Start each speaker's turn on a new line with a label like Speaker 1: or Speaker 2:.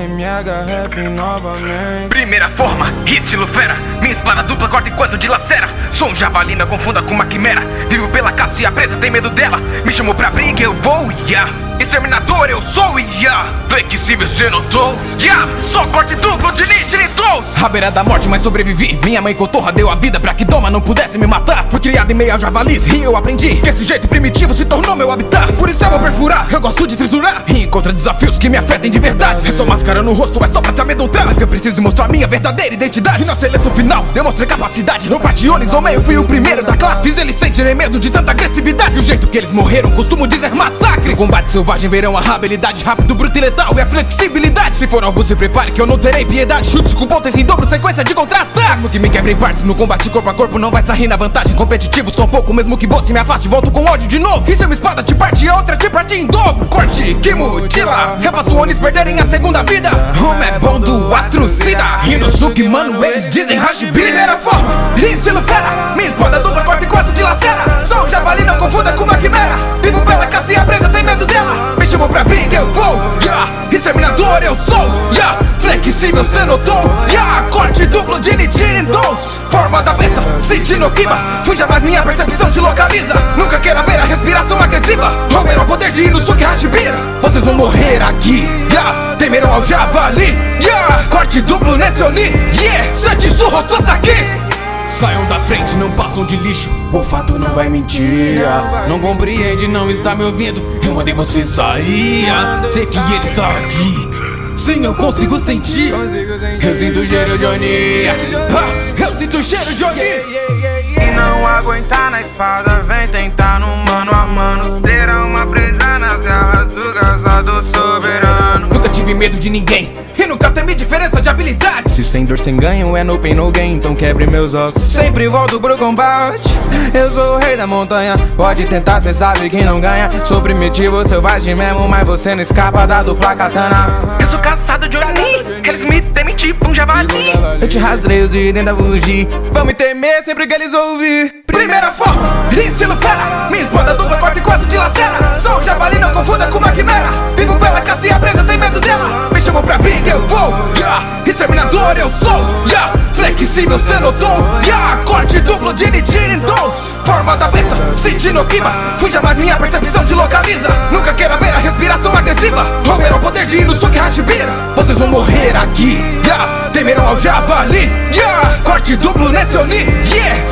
Speaker 1: mega rap novamente.
Speaker 2: Primeira forma, estilo fera. Minha espada dupla corta enquanto dilacera. Sou um jabalina, confunda com uma quimera. Vivo pela caça e a presa tem medo dela. Me chamou pra briga, eu vou, yeah. Exterminador, eu sou, yeah. Flexível, cê notou, yeah. Só corte duplo de nitritos. À beira da morte, mas sobrevivi. Minha mãe cotorra deu a vida pra que Doma não pudesse me matar. Fui criado em meio a javalis e eu aprendi que esse jeito primitivo se tornou meu habitat. Por isso eu vou perfurar, eu gosto de triturar. E encontra desafios que me afetem de verdade. É só máscara no rosto, é só pra te amedrontar. Preciso mostrar minha verdadeira identidade. E na seleção final, demonstrei capacidade. No Bationes ou meio, fui o primeiro da classe. Fiz eles sentirem medo de tanta agressividade. O jeito que eles morreram, costumo dizer massacre. Combate selvagem verão a habilidade rápido, bruto e letal e a flexibilidade. Se for algo, se prepare que eu não terei piedade. Chutes com pontas em dobro, sequência de contra-ataque. Mesmo que me quebre em partes no combate corpo a corpo, não vai sair na vantagem. Competitivo, sou um pouco, mesmo que você me afaste, volto com ódio de novo. E se uma espada te parte a outra te parte em dobro? Que mutila, refaço onis perderem a segunda vida. Como é bom do astrocida. Inosuke, mano, eles dizem Hashibi. Primeira forma, estilo fera. Minha espada dupla, corta enquanto dilacera. Sou um javali, não confunda com uma quimera. Vivo pela caça e a presa tem medo dela. Me chamou pra briga, eu vou, yeah. Exterminador, eu sou, yeah. Flexível, cê notou, yeah. Corte duplo de nitindos. Forma da sentindo o clima. Fuja mais minha percepção te localiza. Nunca queira ver a respiração agressiva. Romero ao poder de Inosuke Hashibira. Vocês vão morrer aqui, yeah. Temeram ao javali, yeah. Corte duplo nesse Oni, yeah. Santisurro Sasaki. Saiam da frente, não passam de lixo. O fato não vai mentir. Não compreende, não está me ouvindo. Eu mandei você sair. Sei que ele tá aqui. Sim, eu consigo sentir. Eu sinto o cheiro de Oni. Ah, Eu sinto o cheiro de Oni.
Speaker 1: E não aguentar na espada, vem tentar no mano a mano. Terá uma presa nas garras do caçador soberano.
Speaker 2: Nunca tive medo de ninguém. E nunca temi diferença de habilidade.
Speaker 1: Se sem dor, sem ganho, é no pain, no gain, então quebre meus ossos. Sempre volto pro combate. Eu sou o rei da montanha. Pode tentar, cê sabe quem não ganha. Sou primitivo, selvagem mesmo, mas você não escapa da dupla katana.
Speaker 2: Eu sou caçado de Oni. Eles me temem tipo um javali.
Speaker 1: Eu te rastreio de dentro da. Vão me temer sempre que eles ouvir.
Speaker 2: Primeira forma, estilo fera. Minha espada dupla corta enquanto dilacera. Sou um javali, não confunda com uma quimera. Vivo pela caça e a presa tem medo dela. Me chamou pra briga, eu vou. Yeah. Exterminador, eu sou. Flexível, cê notou. Yeah. Corte duplo de nitindos. Forma da besta, sentindo o clima. Fuja mais minha percepção te localiza. Nunca queira ver a respiração agressiva. Romero ao poder de Inosuke Hashibira. Vocês vão morrer aqui. Yeah. Temeram ao javali. Yeah. Corte duplo nesse Oni. Yeah.